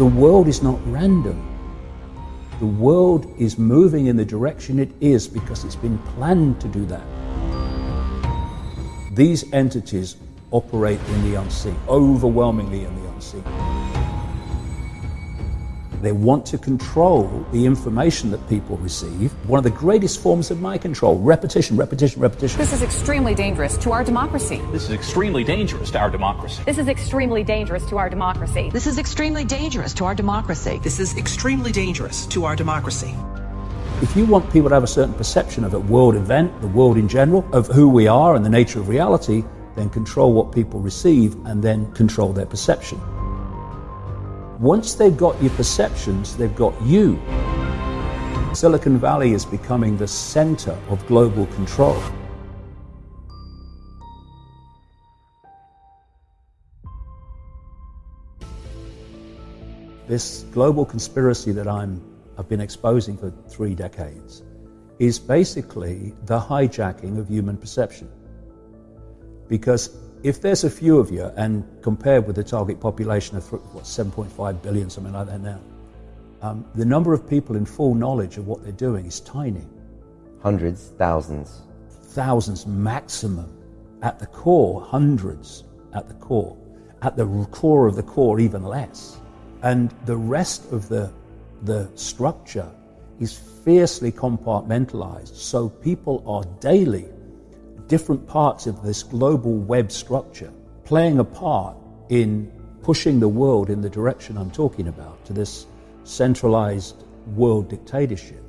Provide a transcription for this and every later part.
The world is not random. The world is moving in the direction it is because it's been planned to do that. These entities operate in the unseen, overwhelmingly in the unseen. They want to control the information that people receive. One of the greatest forms of mind control repetition, repetition, repetition. This is extremely dangerous to our democracy. This is extremely dangerous to our democracy. This is extremely dangerous to our democracy. This is extremely dangerous to our democracy. This is extremely dangerous to our democracy. If you want people to have a certain perception of a world event, the world in general, of who we are and the nature of reality, then control what people receive and then control their perception. Once they've got your perceptions, they've got you. Silicon Valley is becoming the center of global control. This global conspiracy that I'm, I've been exposing for three decades is basically the hijacking of human perception. Because if there's a few of you, and compared with the target population of what 7.5 billion, something like that now, um, the number of people in full knowledge of what they're doing is tiny. Hundreds, thousands. Thousands maximum. At the core, hundreds at the core. At the core of the core, even less. And the rest of the, the structure is fiercely compartmentalized. So people are daily different parts of this global web structure playing a part in pushing the world in the direction I'm talking about to this centralized world dictatorship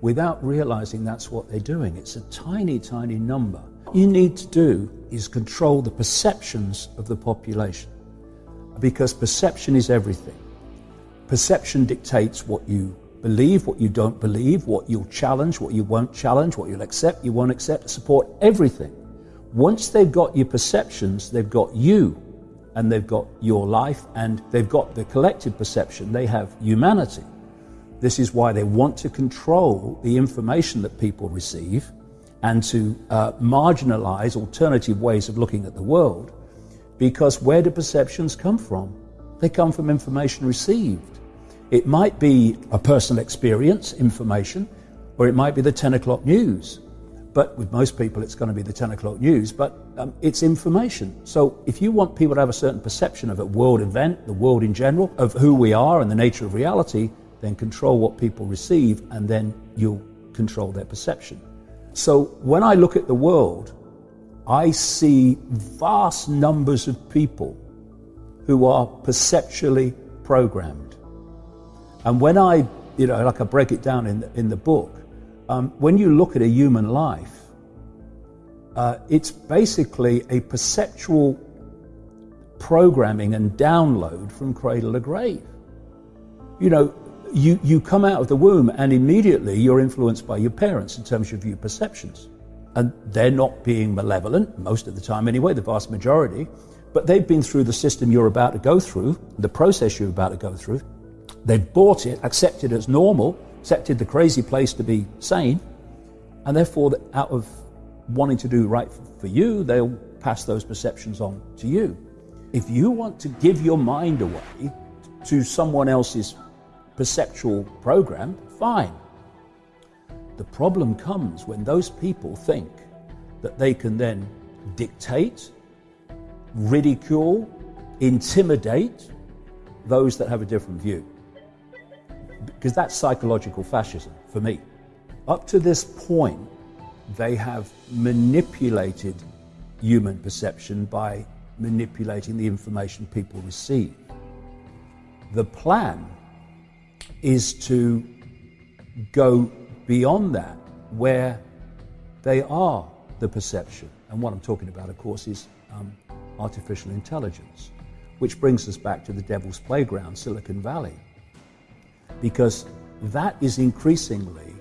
without realizing that's what they're doing. It's a tiny, tiny number. What you need to do is control the perceptions of the population because perception is everything. Perception dictates what you believe, what you don't believe, what you'll challenge, what you won't challenge, what you'll accept, you won't accept, support everything. Once they've got your perceptions, they've got you and they've got your life and they've got the collective perception, they have humanity. This is why they want to control the information that people receive and to uh, marginalize alternative ways of looking at the world. Because where do perceptions come from? They come from information received. It might be a personal experience, information, or it might be the 10 o'clock news. But with most people, it's going to be the 10 o'clock news, but um, it's information. So if you want people to have a certain perception of a world event, the world in general, of who we are and the nature of reality, then control what people receive and then you'll control their perception. So when I look at the world, I see vast numbers of people who are perceptually programmed. And when I, you know, like I break it down in the, in the book, um, when you look at a human life, uh, it's basically a perceptual programming and download from cradle to grave. You know, you, you come out of the womb and immediately you're influenced by your parents in terms of your perceptions. And they're not being malevolent, most of the time anyway, the vast majority, but they've been through the system you're about to go through, the process you're about to go through, They've bought it, accepted it as normal, accepted the crazy place to be sane, and therefore, out of wanting to do right for you, they'll pass those perceptions on to you. If you want to give your mind away to someone else's perceptual program, fine. The problem comes when those people think that they can then dictate, ridicule, intimidate those that have a different view because that's psychological fascism for me. Up to this point, they have manipulated human perception by manipulating the information people receive. The plan is to go beyond that, where they are the perception. And what I'm talking about, of course, is um, artificial intelligence, which brings us back to the devil's playground, Silicon Valley because that is increasingly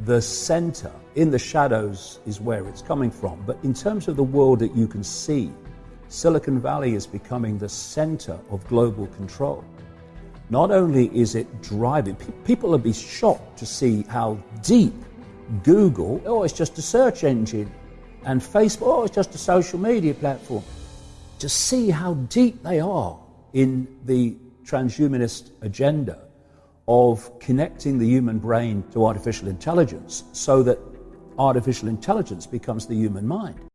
the center. In the shadows is where it's coming from. But in terms of the world that you can see, Silicon Valley is becoming the center of global control. Not only is it driving, people will be shocked to see how deep Google, oh, it's just a search engine, and Facebook, oh, it's just a social media platform. To see how deep they are in the transhumanist agenda of connecting the human brain to artificial intelligence so that artificial intelligence becomes the human mind.